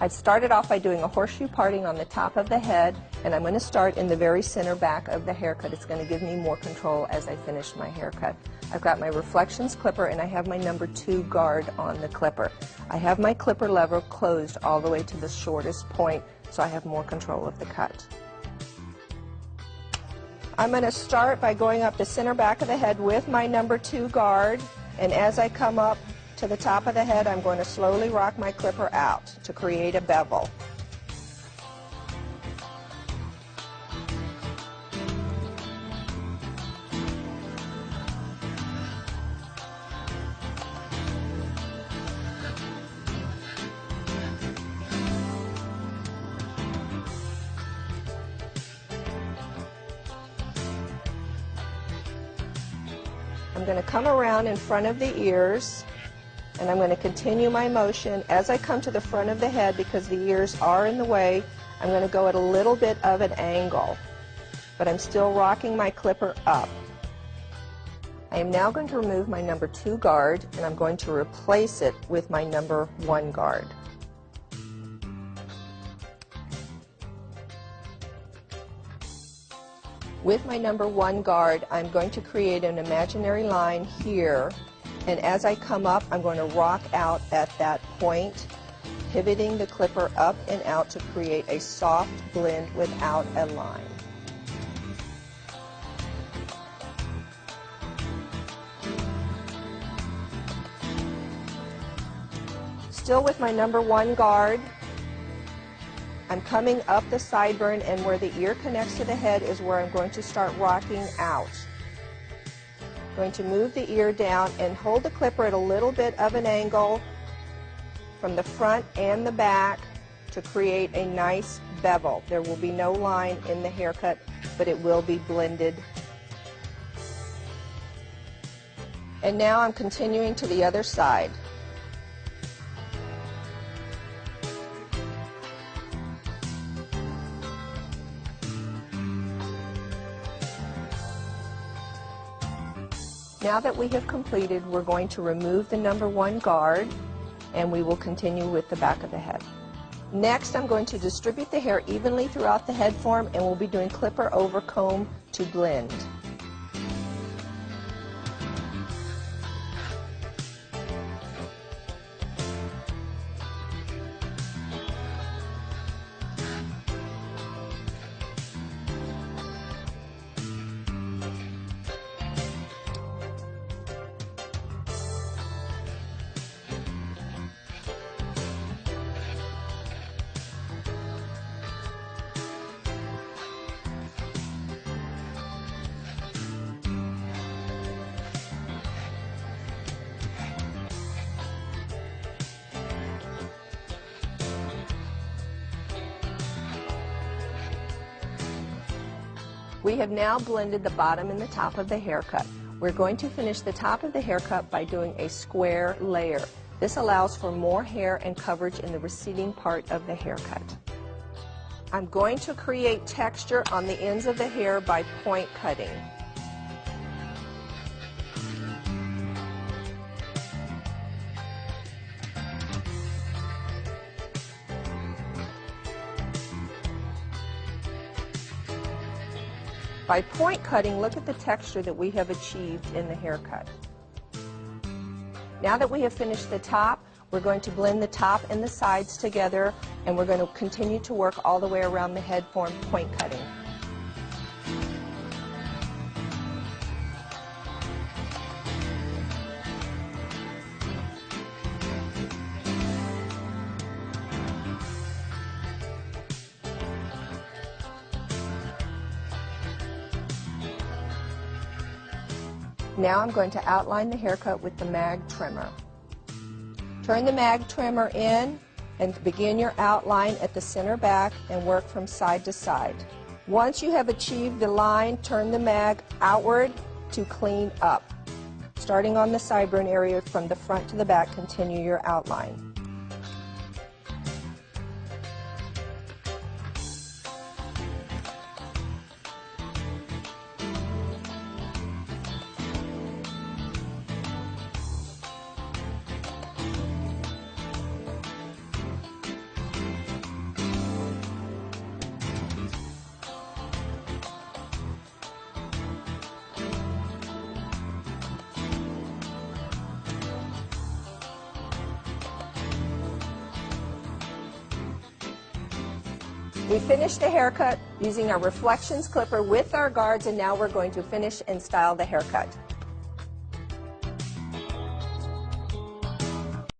I've started off by doing a horseshoe parting on the top of the head, and I'm going to start in the very center back of the haircut. It's going to give me more control as I finish my haircut. I've got my reflections clipper and I have my number two guard on the clipper. I have my clipper lever closed all the way to the shortest point so I have more control of the cut. I'm going to start by going up the center back of the head with my number two guard and as I come up to the top of the head, I'm going to slowly rock my clipper out to create a bevel. I'm going to come around in front of the ears and I'm going to continue my motion as I come to the front of the head because the ears are in the way. I'm going to go at a little bit of an angle, but I'm still rocking my clipper up. I am now going to remove my number two guard and I'm going to replace it with my number one guard. With my number one guard, I'm going to create an imaginary line here, and as I come up, I'm going to rock out at that point, pivoting the clipper up and out to create a soft blend without a line. Still with my number one guard, I'm coming up the sideburn and where the ear connects to the head is where I'm going to start rocking out. Going to move the ear down and hold the clipper at a little bit of an angle from the front and the back to create a nice bevel. There will be no line in the haircut, but it will be blended. And now I'm continuing to the other side. Now that we have completed, we're going to remove the number one guard and we will continue with the back of the head. Next, I'm going to distribute the hair evenly throughout the head form and we'll be doing clipper over comb to blend. We have now blended the bottom and the top of the haircut. We're going to finish the top of the haircut by doing a square layer. This allows for more hair and coverage in the receding part of the haircut. I'm going to create texture on the ends of the hair by point cutting. By point cutting, look at the texture that we have achieved in the haircut. Now that we have finished the top, we're going to blend the top and the sides together and we're going to continue to work all the way around the head form point cutting. Now I'm going to outline the haircut with the mag trimmer. Turn the mag trimmer in and begin your outline at the center back and work from side to side. Once you have achieved the line, turn the mag outward to clean up. Starting on the sideburn area from the front to the back, continue your outline. We finished the haircut using our reflections clipper with our guards and now we're going to finish and style the haircut.